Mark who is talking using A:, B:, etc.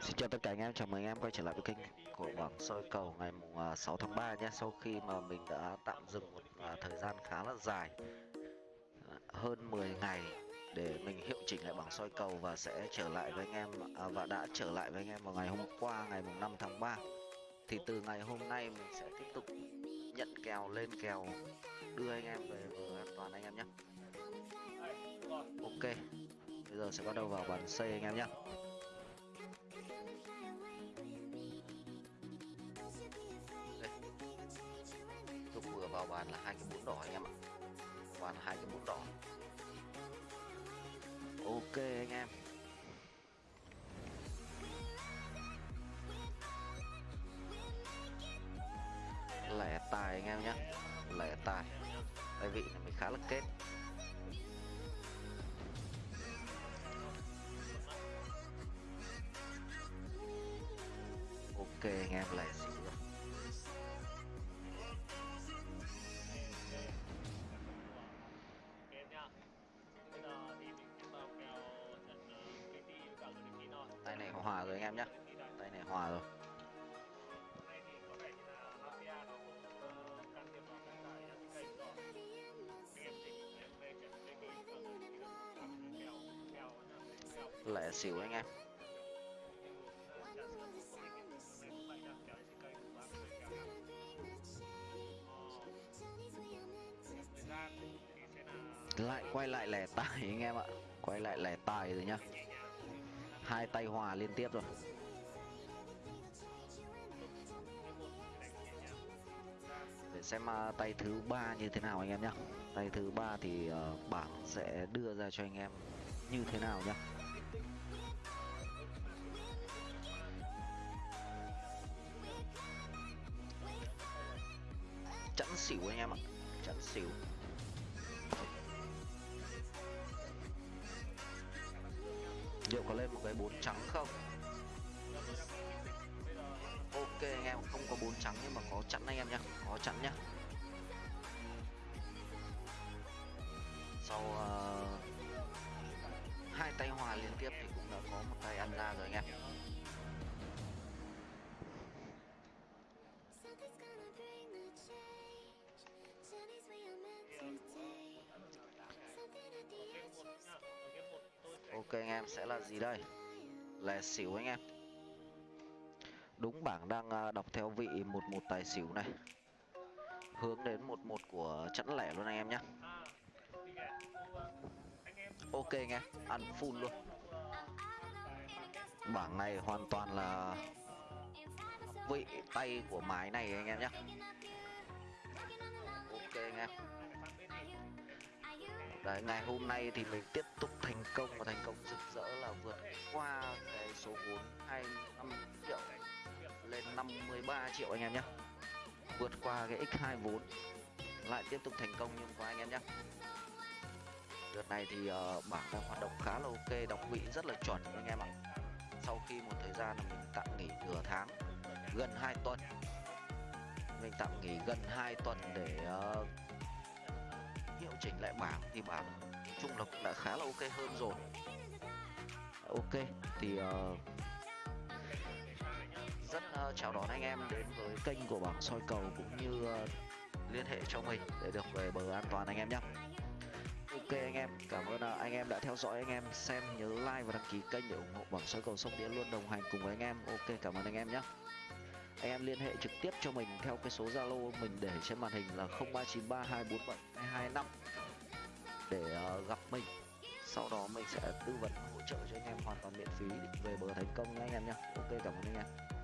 A: Xin chào tất cả anh em, chào mừng anh em quay trở lại với kênh của bảng soi cầu ngày mùng à, 6 tháng 3 nhé. Sau khi mà mình đã tạm dừng một à, thời gian khá là dài à, Hơn 10 ngày để mình hiệu chỉnh lại bảng soi cầu và sẽ trở lại với anh em à, Và đã trở lại với anh em vào ngày hôm qua ngày mùng 5 tháng 3 Thì từ ngày hôm nay mình sẽ tiếp tục nhận kèo lên kèo đưa anh em về vừa an toàn anh em nhé. Ok, bây giờ sẽ bắt đầu vào bàn C anh em nhé. Vào bàn là hai cái bún đỏ anh em ạ. Bàn là hai cái bún đỏ. Ok anh em. Lẻ tài anh em nhé Lẻ tài. Tại vị này mình khá là kết. Hòa rồi anh em nhé. Tay này hòa rồi. Lẻ xỉu anh em. Lại quay lại lẻ tài anh em ạ. Quay lại lẻ tài rồi nhá. Hai tay hòa liên tiếp rồi. Để xem à, tay thứ ba như thế nào anh em nhá. Tay thứ ba thì ờ, bảng sẽ đưa ra cho anh em như thế nào nhá. Chẵn xỉu anh em ạ. Chẵn xỉu. Liệu có lên một cái bốn trắng không? Ok anh em không có bốn trắng nhưng mà có chặn anh em nhá. Có chặn nhá. Sau uh, hai tay hòa liên tiếp thì cũng đã có một tay ăn ra rồi anh em. Ok anh em sẽ là gì đây? Lè xỉu anh em. Đúng bảng đang à, đọc theo vị một một tài xỉu này. Hướng đến một một của chẵn lẻ luôn anh em nhé Ok anh em, ăn full luôn. Bảng này hoàn toàn là vị tay của mái này anh em nhé Ok anh em. Đấy, ngày hôm nay thì mình tiếp tục thành công và thành công rực rỡ là vượt qua cái số vốn 25 triệu lên 53 triệu anh em nhé. Vượt qua cái x2 vốn lại tiếp tục thành công như hôm qua anh em nhé. Đợt này thì uh, bảng đang hoạt động khá là ok, đọc vị rất là chuẩn anh em ạ. Sau khi một thời gian là mình tạm nghỉ nửa tháng, gần 2 tuần. Mình tạm nghỉ gần 2 tuần để uh, bảng thì bảng chung là cũng đã khá là ok hơn rồi. Ok thì ờ, rất ờ, chào đón anh em đến với kênh của bảng soi cầu cũng như ờ, liên hệ cho mình để được về bờ an toàn anh em nhé ok anh em cảm ơn ờ, anh em đã theo dõi anh em xem nhớ like và đăng ký kênh để ủng hộ bảng soi cầu sông đĩa luôn đồng hành cùng với anh em. Ok cảm ơn anh em nhé anh em liên hệ trực tiếp cho mình theo cái số zalo mình để trên màn hình là 0393247225 để ờ, gặp mình. Sau đó mình sẽ tư vấn hỗ trợ cho anh em hoàn toàn miễn phí để về bờ thành công nhé anh em nhé ok, cảm ơn anh em.